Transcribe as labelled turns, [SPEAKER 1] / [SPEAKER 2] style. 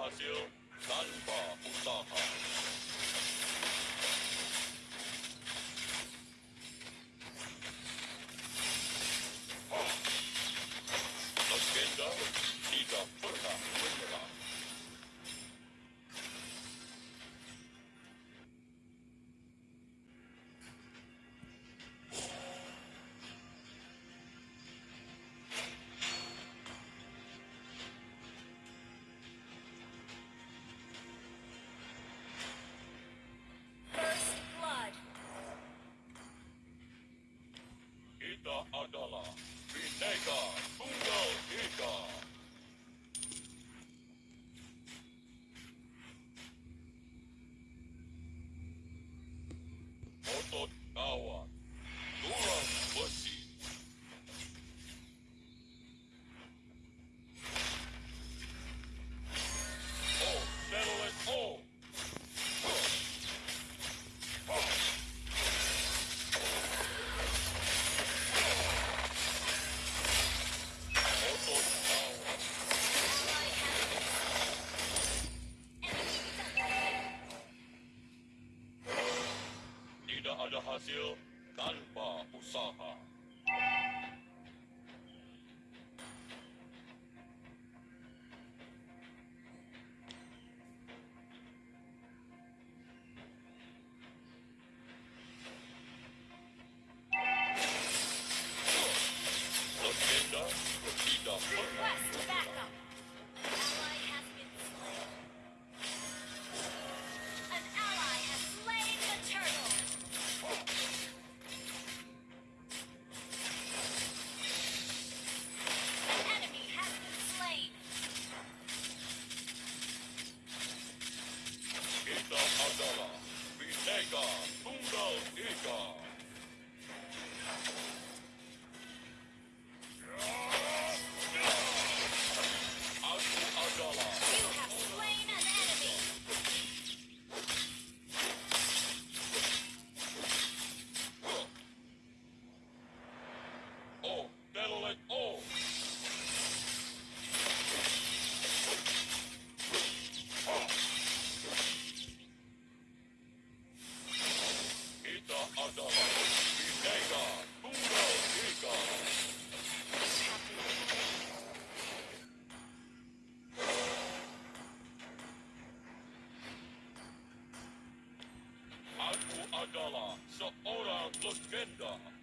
[SPEAKER 1] 하시오난바부탁합니 다. the owner of the.